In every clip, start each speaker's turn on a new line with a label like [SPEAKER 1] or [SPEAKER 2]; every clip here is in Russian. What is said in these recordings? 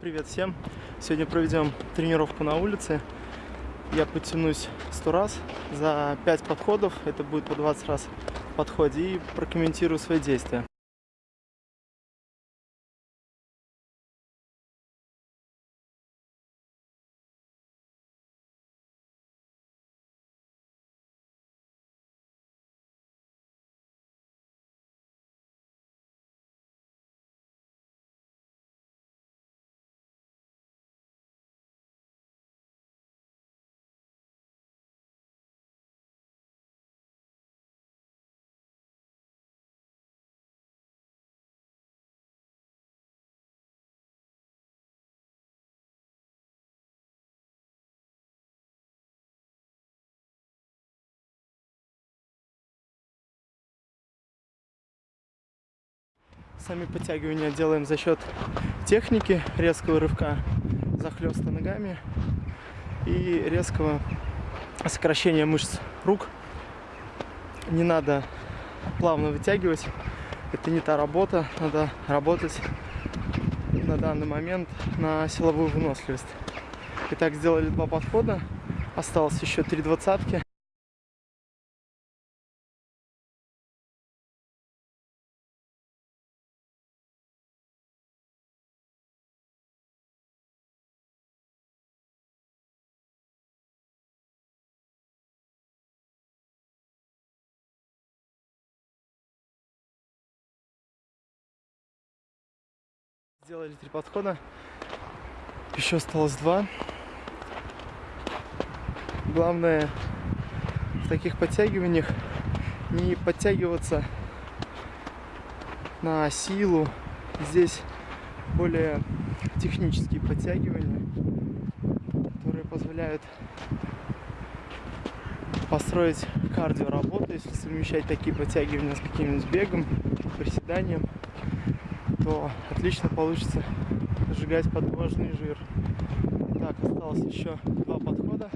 [SPEAKER 1] Привет всем! Сегодня проведем тренировку на улице. Я потянусь 100 раз за 5 подходов, это будет по 20 раз в подходе, и прокомментирую свои действия. Сами подтягивания делаем за счет техники резкого рывка, захлеста ногами и резкого сокращения мышц рук. Не надо плавно вытягивать, это не та работа, надо работать на данный момент на силовую выносливость. Итак, сделали два подхода, осталось еще три двадцатки. Сделали три подхода. Еще осталось два. Главное в таких подтягиваниях не подтягиваться на силу. Здесь более технические подтягивания, которые позволяют построить кардио работу, если совмещать такие подтягивания с каким-нибудь бегом, приседанием то отлично получится сжигать подвожный жир. Так, осталось еще два подхода.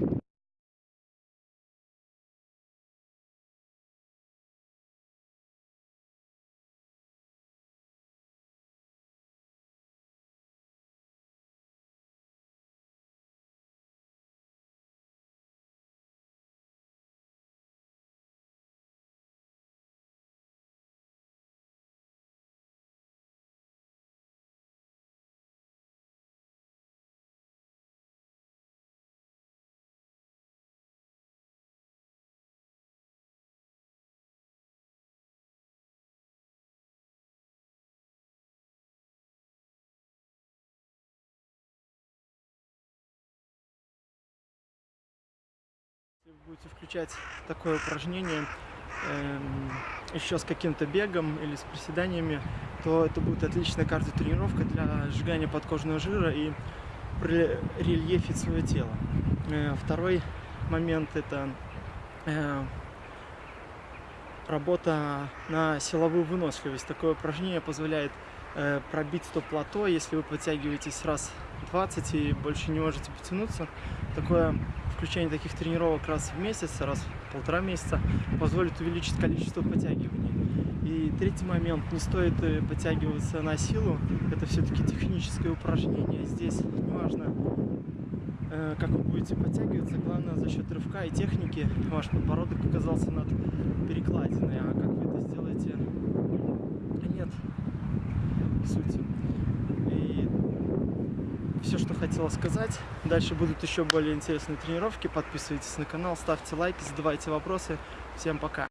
[SPEAKER 1] Будете включать такое упражнение э, еще с каким-то бегом или с приседаниями, то это будет отличная кардиотренировка для сжигания подкожного жира и рельефить свое тело. Э, второй момент это э, работа на силовую выносливость. Такое упражнение позволяет э, пробить то плато, если вы подтягиваетесь раз 20 и больше не можете потянуться. Такое включение таких тренировок раз в месяц, раз в полтора месяца позволит увеличить количество подтягиваний. И третий момент, не стоит э, подтягиваться на силу, это все-таки техническое упражнение. Здесь неважно, э, как вы будете подтягиваться, главное за счет рывка и техники ваш подбородок оказался над перекладиной, а как вы это сделаете, нет сути все, что хотела сказать. Дальше будут еще более интересные тренировки. Подписывайтесь на канал, ставьте лайки, задавайте вопросы. Всем пока!